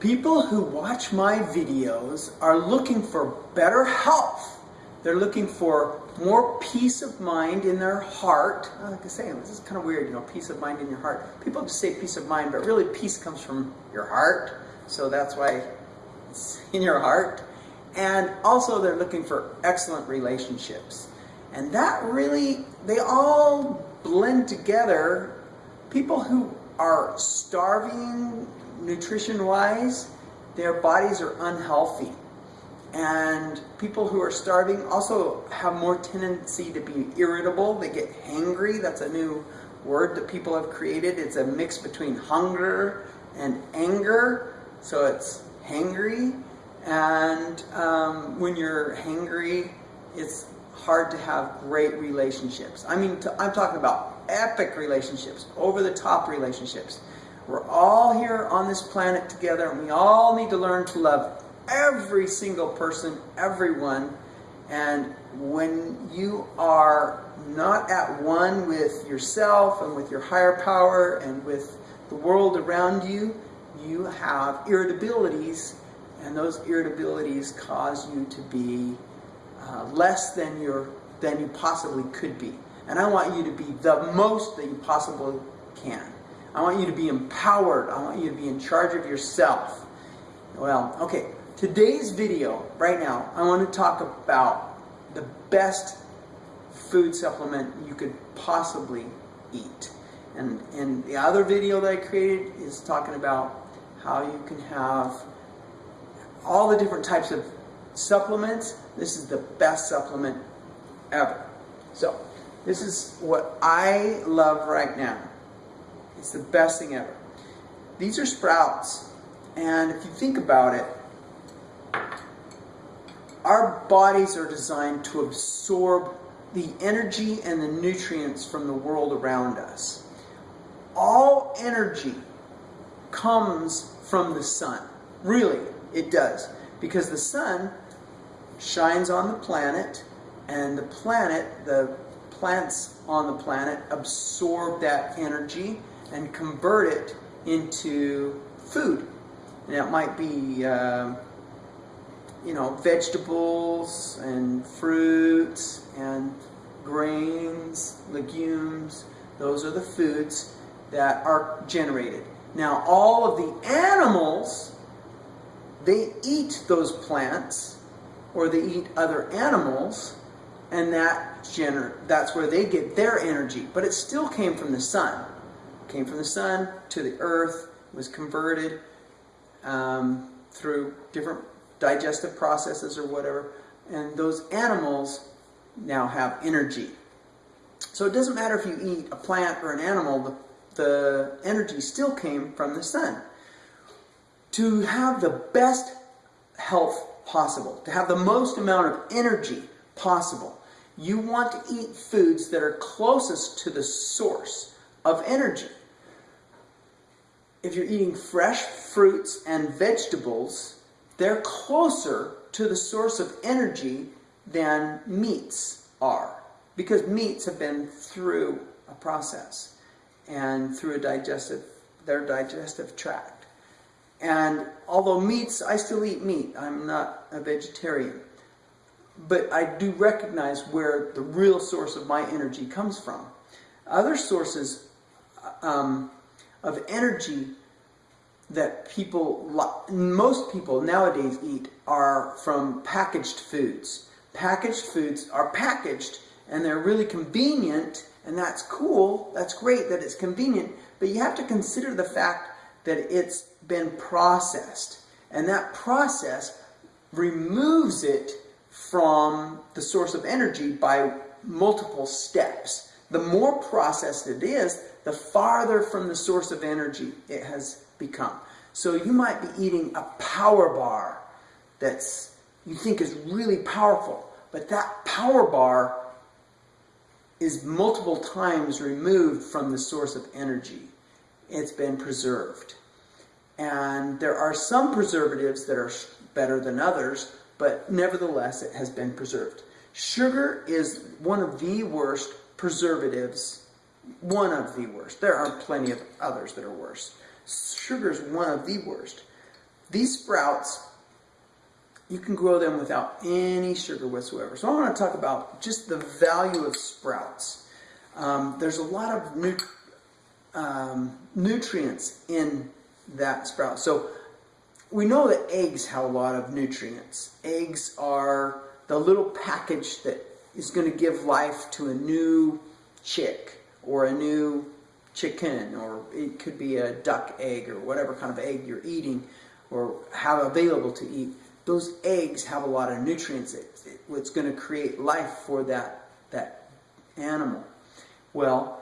People who watch my videos are looking for better health. They're looking for more peace of mind in their heart. Like I say, this is kind of weird, you know, peace of mind in your heart. People just say peace of mind, but really peace comes from your heart. So that's why it's in your heart. And also they're looking for excellent relationships. And that really, they all blend together. People who are starving nutrition-wise, their bodies are unhealthy. And people who are starving also have more tendency to be irritable. They get hangry. That's a new word that people have created. It's a mix between hunger and anger. So it's hangry. And um, when you're hangry, it's hard to have great relationships. I mean, I'm talking about epic relationships, over the top relationships. We're all here on this planet together and we all need to learn to love every single person, everyone. And when you are not at one with yourself and with your higher power and with the world around you, you have irritabilities and those irritabilities cause you to be uh, less than, your, than you possibly could be. And I want you to be the most that you possibly can. I want you to be empowered. I want you to be in charge of yourself. Well, okay, today's video, right now, I want to talk about the best food supplement you could possibly eat. And, and the other video that I created is talking about how you can have all the different types of supplements. This is the best supplement ever. So, this is what I love right now. It's the best thing ever. These are sprouts. And if you think about it, our bodies are designed to absorb the energy and the nutrients from the world around us. All energy comes from the sun. Really, it does. Because the sun shines on the planet, and the planet, the plants on the planet, absorb that energy and convert it into food. And it might be, uh, you know, vegetables and fruits and grains, legumes. Those are the foods that are generated. Now, all of the animals, they eat those plants or they eat other animals and that gener that's where they get their energy. But it still came from the sun came from the sun to the earth, was converted um, through different digestive processes or whatever, and those animals now have energy. So it doesn't matter if you eat a plant or an animal, the, the energy still came from the sun. To have the best health possible, to have the most amount of energy possible, you want to eat foods that are closest to the source of energy. If you're eating fresh fruits and vegetables, they're closer to the source of energy than meats are. Because meats have been through a process and through a digestive, their digestive tract. And although meats, I still eat meat. I'm not a vegetarian. But I do recognize where the real source of my energy comes from. Other sources um, of energy that people, most people nowadays eat are from packaged foods. Packaged foods are packaged and they're really convenient and that's cool, that's great that it's convenient, but you have to consider the fact that it's been processed. And that process removes it from the source of energy by multiple steps. The more processed it is, the farther from the source of energy it has become. So you might be eating a power bar that's you think is really powerful, but that power bar is multiple times removed from the source of energy. It's been preserved. And there are some preservatives that are better than others, but nevertheless it has been preserved. Sugar is one of the worst preservatives one of the worst. There are plenty of others that are worse. Sugar is one of the worst. these sprouts, you can grow them without any sugar whatsoever. So I want to talk about just the value of sprouts. Um, there's a lot of nu um, nutrients in that sprout. So we know that eggs have a lot of nutrients. Eggs are the little package that is going to give life to a new chick or a new chicken or it could be a duck egg or whatever kind of egg you're eating or have available to eat. Those eggs have a lot of nutrients. It's going to create life for that, that animal. Well,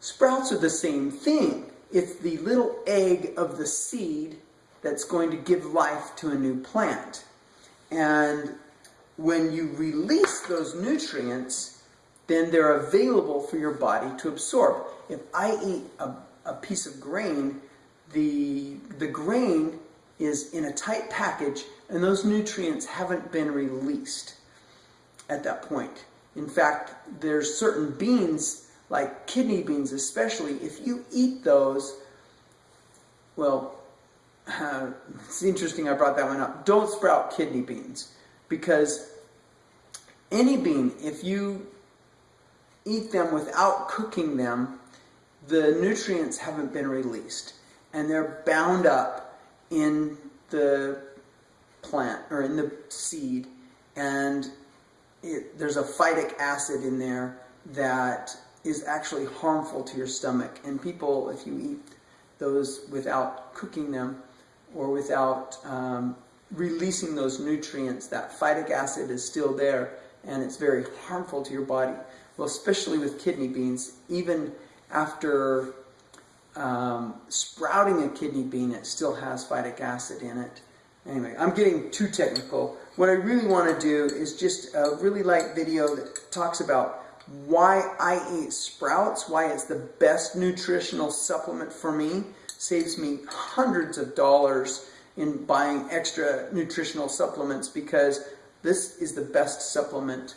sprouts are the same thing. It's the little egg of the seed that's going to give life to a new plant. And when you release those nutrients, then they're available for your body to absorb. If I eat a, a piece of grain, the, the grain is in a tight package and those nutrients haven't been released at that point. In fact, there's certain beans, like kidney beans especially, if you eat those, well, uh, it's interesting I brought that one up. Don't sprout kidney beans because any bean, if you eat them without cooking them, the nutrients haven't been released and they're bound up in the plant or in the seed and it, there's a phytic acid in there that is actually harmful to your stomach. And people if you eat those without cooking them or without um, releasing those nutrients that phytic acid is still there and it's very harmful to your body well especially with kidney beans even after um, sprouting a kidney bean, it still has phytic acid in it. Anyway, I'm getting too technical. What I really want to do is just a really light video that talks about why I eat sprouts, why it's the best nutritional supplement for me, saves me hundreds of dollars in buying extra nutritional supplements because this is the best supplement.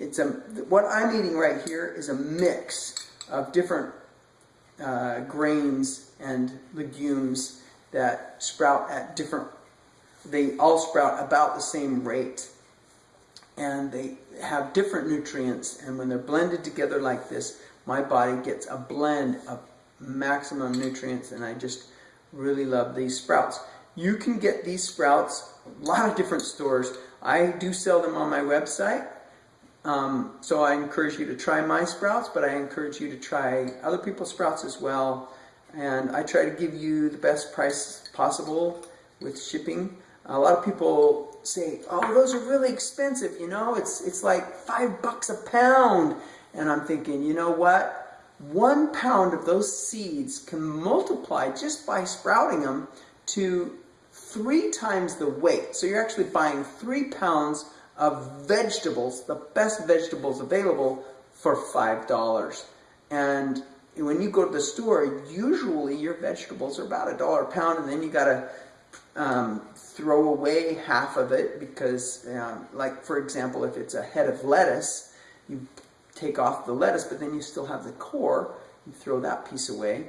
It's a, what I'm eating right here is a mix of different uh, grains and legumes that sprout at different, they all sprout about the same rate. And they have different nutrients. And when they're blended together like this, my body gets a blend of maximum nutrients. And I just really love these sprouts. You can get these sprouts, a lot of different stores. I do sell them on my website. Um, so I encourage you to try my sprouts, but I encourage you to try other people's sprouts as well. And I try to give you the best price possible with shipping. A lot of people say, oh, those are really expensive, you know, it's, it's like five bucks a pound. And I'm thinking, you know what? One pound of those seeds can multiply just by sprouting them to three times the weight. So you're actually buying three pounds of vegetables, the best vegetables available, for $5. And when you go to the store, usually your vegetables are about a dollar a pound, and then you got to um, throw away half of it because, um, like for example, if it's a head of lettuce, you take off the lettuce, but then you still have the core. You throw that piece away,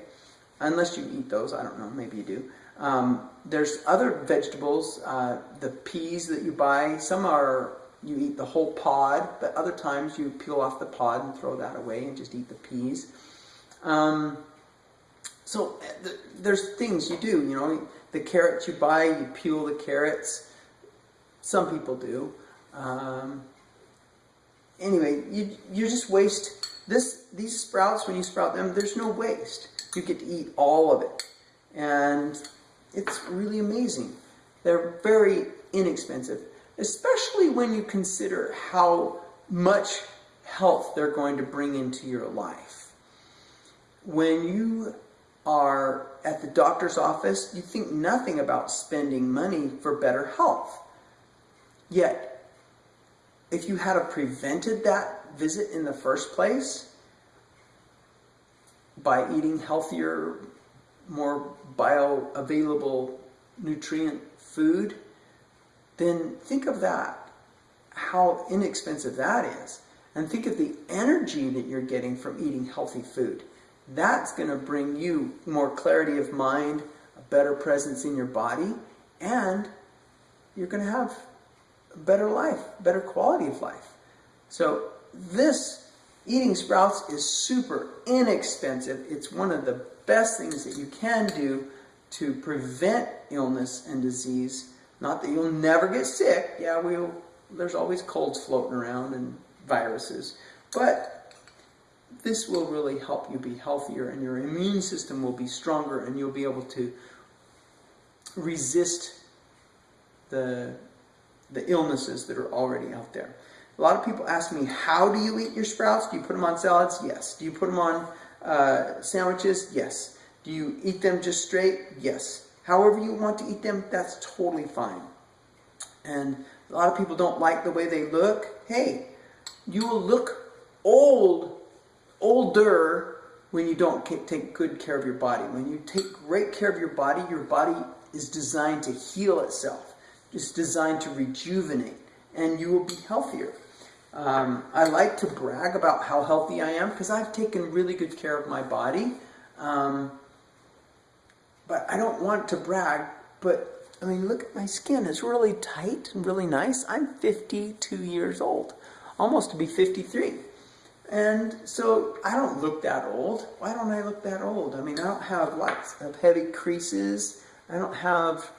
unless you eat those. I don't know. Maybe you do. Um, there's other vegetables, uh, the peas that you buy. Some are you eat the whole pod, but other times you peel off the pod and throw that away and just eat the peas. Um, so th there's things you do, you know, the carrots you buy, you peel the carrots. Some people do. Um, anyway, you, you just waste this. These sprouts, when you sprout them, there's no waste. You get to eat all of it. And it's really amazing. They're very inexpensive especially when you consider how much health they're going to bring into your life. When you are at the doctor's office, you think nothing about spending money for better health. Yet, if you had prevented that visit in the first place by eating healthier, more bioavailable nutrient food, then think of that, how inexpensive that is. And think of the energy that you're getting from eating healthy food. That's going to bring you more clarity of mind, a better presence in your body, and you're going to have a better life, better quality of life. So this eating sprouts is super inexpensive. It's one of the best things that you can do to prevent illness and disease. Not that you'll never get sick. Yeah, we'll, there's always colds floating around and viruses. But this will really help you be healthier and your immune system will be stronger and you'll be able to resist the, the illnesses that are already out there. A lot of people ask me, how do you eat your sprouts? Do you put them on salads? Yes. Do you put them on uh, sandwiches? Yes. Do you eat them just straight? Yes. However you want to eat them, that's totally fine. And a lot of people don't like the way they look. Hey, you will look old, older when you don't take good care of your body. When you take great care of your body, your body is designed to heal itself. It's designed to rejuvenate, and you will be healthier. Um, I like to brag about how healthy I am because I've taken really good care of my body. Um, but I don't want to brag, but I mean, look at my skin. It's really tight and really nice. I'm 52 years old, almost to be 53. And so I don't look that old. Why don't I look that old? I mean, I don't have lots of heavy creases. I don't have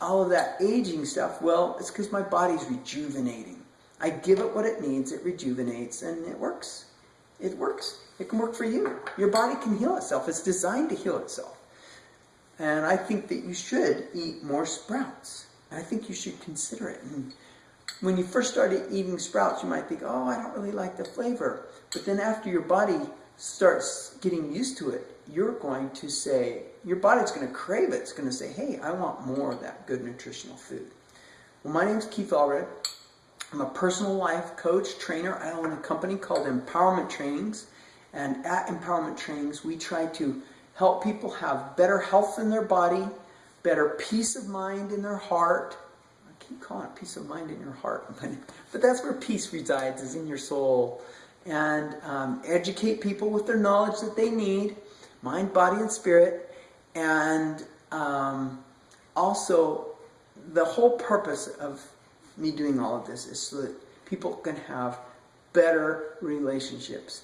all of that aging stuff. Well, it's because my body's rejuvenating. I give it what it needs, it rejuvenates, and it works. It works. It can work for you. Your body can heal itself. It's designed to heal itself. And I think that you should eat more sprouts. I think you should consider it. And when you first started eating sprouts, you might think, oh, I don't really like the flavor. But then after your body starts getting used to it, you're going to say, your body's going to crave it. It's going to say, hey, I want more of that good nutritional food. Well, my name is Keith Allred. I'm a personal life coach, trainer. I own a company called Empowerment Trainings. And at Empowerment Trainings, we try to help people have better health in their body, better peace of mind in their heart. I keep calling it peace of mind in your heart, but that's where peace resides, is in your soul. And um, educate people with their knowledge that they need, mind, body, and spirit. And um, also, the whole purpose of me doing all of this is so that people can have better relationships.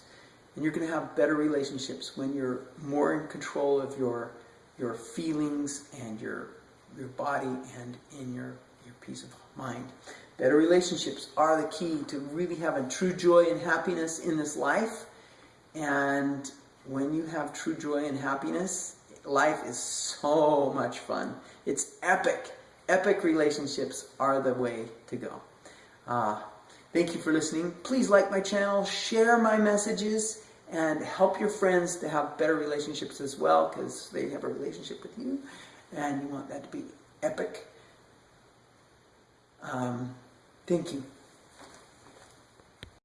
And you're going to have better relationships when you're more in control of your your feelings and your your body and in your your peace of mind. Better relationships are the key to really having true joy and happiness in this life. And when you have true joy and happiness, life is so much fun. It's epic epic relationships are the way to go. Uh, thank you for listening. Please like my channel, share my messages, and help your friends to have better relationships as well because they have a relationship with you and you want that to be epic. Um, thank you.